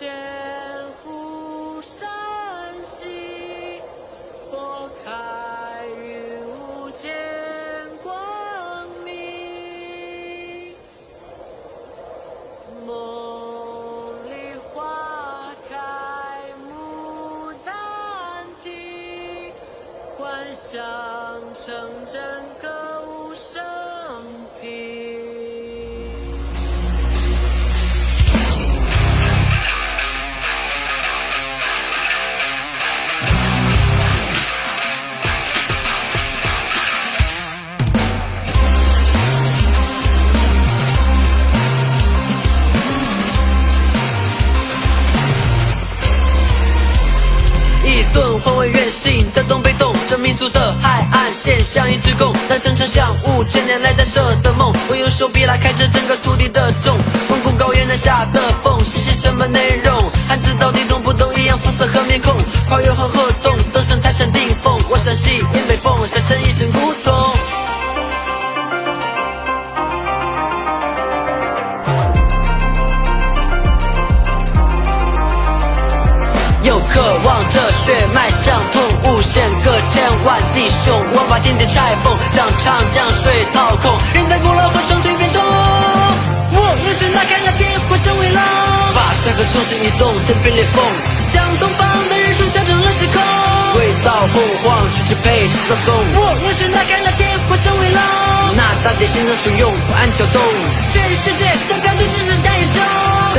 千湖山兮，拨开云雾见光明。梦里花开牡丹亭，幻想成真。一顿换位原形的东北洞，这民族的海岸线像一只弓，诞生成像五千年来在设的梦。我用手臂拉开这整个土地的重，蒙古高原南下的风，写些什么内容？汉字到底懂不懂？一样肤色和面孔，跨越黄河洞，登上泰山顶峰。我山西迎北风，沙尘一尘古董。又渴望把天地拆封，将长江水掏空，人在古老和双腿变中。我用拳打开了天，化身为龙，把山河重新移动，天边裂缝，将东方的日出调整了时空。回到洪荒，去支配制造工。我用拳打开了天，化身为龙，那大地心脏汹涌，不安跳动，全世界的标记只剩下眼中。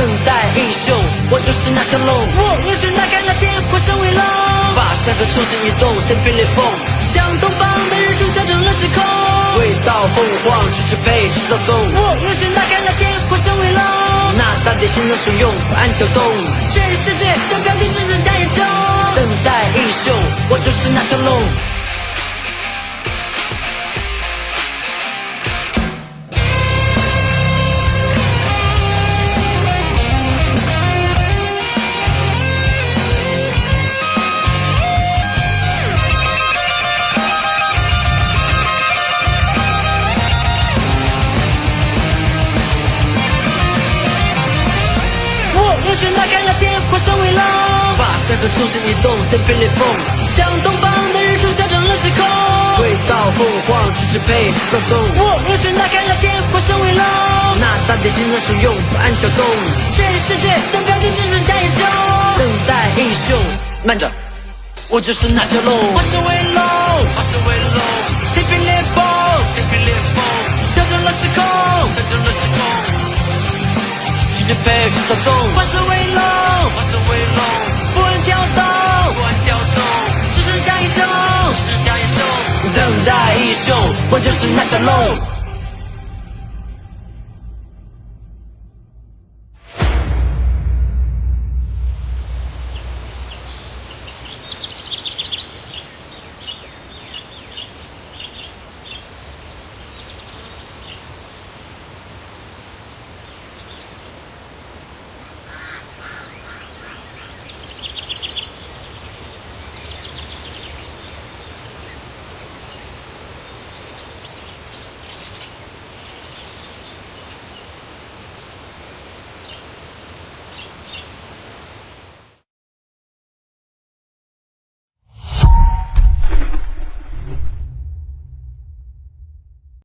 等待英雄，我就是那条龙。我用拳打开了天，化身为龙，把山河重新移动，天边裂缝，将东方的日出调整了时空。回到洪荒，去支配制造纵。我用拳打开了天，化身为龙，那大地心脏汹涌，不安跳动，全世界的表情只剩下眼中。等待英雄，我就是那条龙。我用拳打开了天，化身为龙，把山河重新移动，天边裂缝，将东方的日出调整了时空。回到洪荒，去支配制造工。我用拳打开了天，化身为龙，那大地心脏汹涌，不安跳动，全世界的标记只剩下眼中。等待英雄，慢着，我就是那条龙，化身为龙，化身为龙，天边裂缝，天边裂缝，调整了时空，调整了时空。去支配制造工，我就是那条龙。